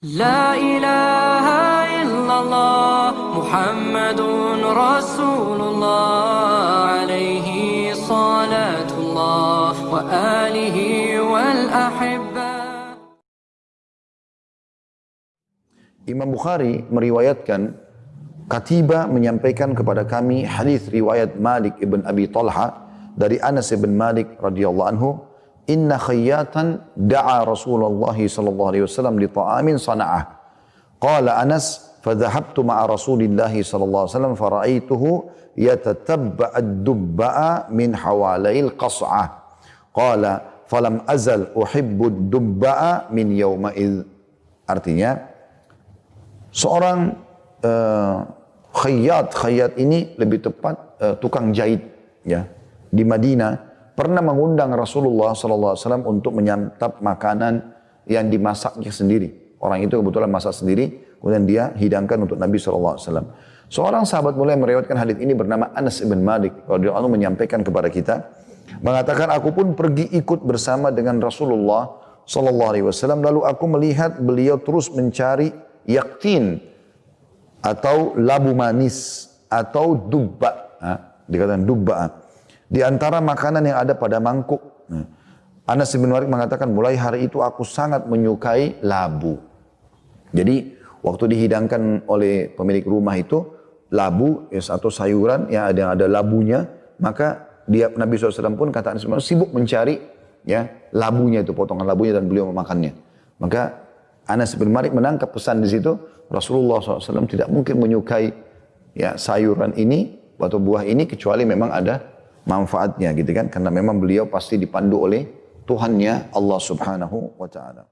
لا إله إلا الله محمد رسول الله عليه صلاة الله وآله والأحبة Imam Bukhari meriwayatkan Katiba menyampaikan kepada kami hadis riwayat Malik ibn Abi Talha dari Anas ibn Malik radhiyallahu anhu inna khayyatan da'a Rasulullah sallallahu alaihi wasallam li ta'amin sana'ah. Qala Anas fadhahabtu ma'a Rasulillah sallallahu alaihi wasallam fara'aituhu yatatabba ad-dubba'a min hawalail qas'ah. Qala falam azal uhibbu ad-dubba'a min yawma'id. Artinya seorang uh, khayyat khayyat ini lebih tepat uh, tukang jahit ya di Madinah pernah mengundang Rasulullah SAW untuk menyantap makanan yang dimasaknya sendiri. Orang itu kebetulan masak sendiri, kemudian dia hidangkan untuk Nabi SAW. Seorang sahabat mulai meriwayatkan hadis ini bernama Anas ibn Malik. Radhiyallahu menyampaikan kepada kita, mengatakan aku pun pergi ikut bersama dengan Rasulullah Wasallam. Lalu aku melihat beliau terus mencari yaktin atau labu manis atau dubba. dikatakan dubba. Di antara makanan yang ada pada mangkuk. Anas bin Malik mengatakan, mulai hari itu aku sangat menyukai labu. Jadi, waktu dihidangkan oleh pemilik rumah itu, labu atau sayuran yang ada, yang ada labunya, maka dia Nabi SAW pun kata Anas bin Malik, sibuk mencari ya labunya itu, potongan labunya dan beliau memakannya. Maka Anas bin Malik menangkap pesan di situ, Rasulullah SAW tidak mungkin menyukai ya sayuran ini atau buah ini kecuali memang ada manfaatnya gitu kan karena memang beliau pasti dipandu oleh Tuhannya Allah Subhanahu wa taala.